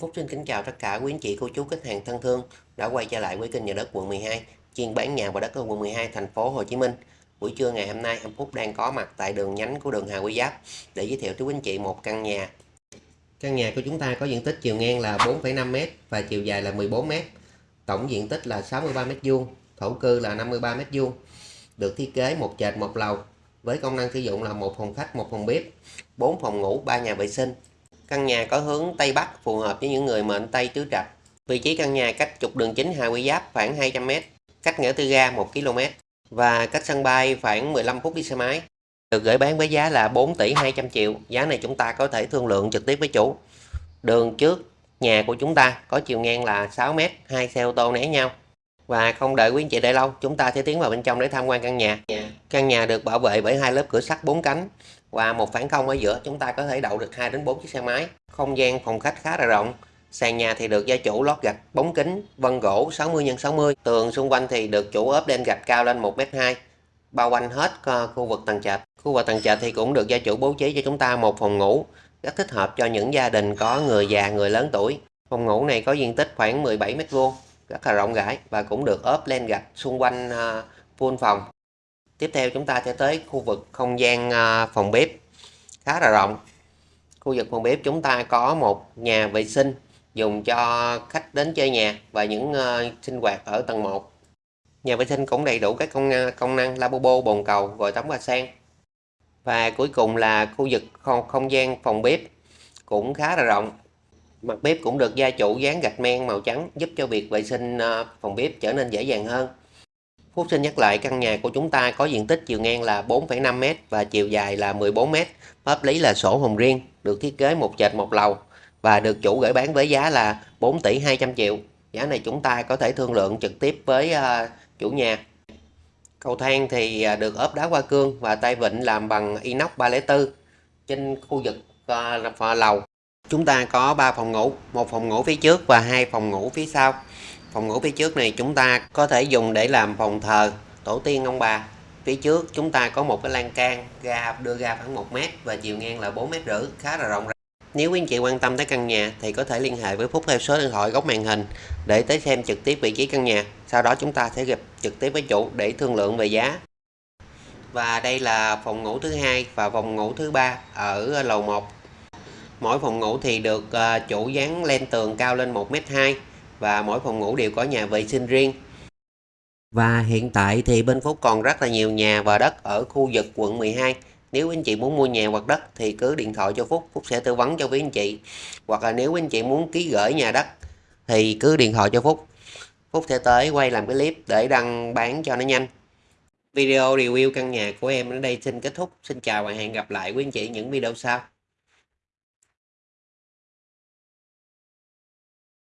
Phúc xin kính chào tất cả quý anh chị, cô chú, khách hàng thân thương đã quay trở lại với kênh nhà đất quận 12, chuyên bán nhà và đất ở quận 12 thành phố Hồ Chí Minh. Buổi trưa ngày hôm nay, em Phúc đang có mặt tại đường nhánh của đường Hà Quy Giáp để giới thiệu tới quý anh chị một căn nhà. Căn nhà của chúng ta có diện tích chiều ngang là 4,5m và chiều dài là 14m. Tổng diện tích là 63m2, thổ cư là 53m2. Được thiết kế một trệt một lầu với công năng sử dụng là một phòng khách, một phòng bếp, 4 phòng ngủ, 3 nhà vệ sinh, Căn nhà có hướng Tây Bắc phù hợp với những người mệnh Tây tứ trạch. Vị trí căn nhà cách trục đường chính Hà Quy Giáp khoảng 200m, cách ngã tư ga 1 km và cách sân bay khoảng 15 phút đi xe máy. Được gửi bán với giá là 4 tỷ 200 triệu. Giá này chúng ta có thể thương lượng trực tiếp với chủ. Đường trước nhà của chúng ta có chiều ngang là 6m, hai xe ô tô né nhau. Và không đợi quý anh chị đợi lâu, chúng ta sẽ tiến vào bên trong để tham quan căn nhà. Căn nhà được bảo vệ bởi hai lớp cửa sắt bốn cánh và một phản không ở giữa chúng ta có thể đậu được 2 đến 4 chiếc xe máy. Không gian phòng khách khá là rộng. Sàn nhà thì được gia chủ lót gạch bóng kính vân gỗ 60 x 60. Tường xung quanh thì được chủ ốp đen gạch cao lên 1m2, bao quanh hết khu vực tầng trệt. Khu vực tầng trệt thì cũng được gia chủ bố trí cho chúng ta một phòng ngủ, rất thích hợp cho những gia đình có người già, người lớn tuổi. Phòng ngủ này có diện tích khoảng 17 m2, rất là rộng rãi và cũng được ốp lên gạch xung quanh uh, full phòng. Tiếp theo chúng ta sẽ tới khu vực không gian à, phòng bếp khá là rộng. Khu vực phòng bếp chúng ta có một nhà vệ sinh dùng cho khách đến chơi nhà và những à, sinh hoạt ở tầng 1. Nhà vệ sinh cũng đầy đủ các công, công năng lavabo, bồn cầu, vòi tắm và sen. Và cuối cùng là khu vực không, không gian phòng bếp cũng khá là rộng. Mặt bếp cũng được gia chủ dán gạch men màu trắng giúp cho việc vệ sinh ờ, phòng bếp trở nên dễ dàng hơn. Phúc xin nhắc lại căn nhà của chúng ta có diện tích chiều ngang là 4,5m và chiều dài là 14m. Pháp lý là sổ hồng riêng, được thiết kế một trệt một lầu và được chủ gửi bán với giá là 4 tỷ 200 triệu. Giá này chúng ta có thể thương lượng trực tiếp với ờ, chủ nhà. Cầu thang thì ờ, được ốp đá hoa cương và tay vịn làm bằng inox 304 trên khu vực lầu. Chúng ta có 3 phòng ngủ, một phòng ngủ phía trước và hai phòng ngủ phía sau. Phòng ngủ phía trước này chúng ta có thể dùng để làm phòng thờ tổ tiên ông bà. Phía trước chúng ta có một cái lan can ga đưa ra khoảng 1 mét và chiều ngang là 4 mét rưỡi, khá là rộng rãi. Nếu quý anh chị quan tâm tới căn nhà thì có thể liên hệ với Phúc theo số điện thoại góc màn hình để tới xem trực tiếp vị trí căn nhà. Sau đó chúng ta sẽ gặp trực tiếp với chủ để thương lượng về giá. Và đây là phòng ngủ thứ hai và phòng ngủ thứ ba ở lầu 1. Mỗi phòng ngủ thì được à, chủ dán lên tường cao lên 1m2 và mỗi phòng ngủ đều có nhà vệ sinh riêng. Và hiện tại thì bên Phúc còn rất là nhiều nhà và đất ở khu vực quận 12. Nếu anh chị muốn mua nhà hoặc đất thì cứ điện thoại cho Phúc, Phúc sẽ tư vấn cho quý anh chị. Hoặc là nếu anh chị muốn ký gửi nhà đất thì cứ điện thoại cho Phúc. Phúc sẽ tới quay làm cái clip để đăng bán cho nó nhanh. Video review căn nhà của em đến đây xin kết thúc. Xin chào và hẹn gặp lại quý anh chị những video sau.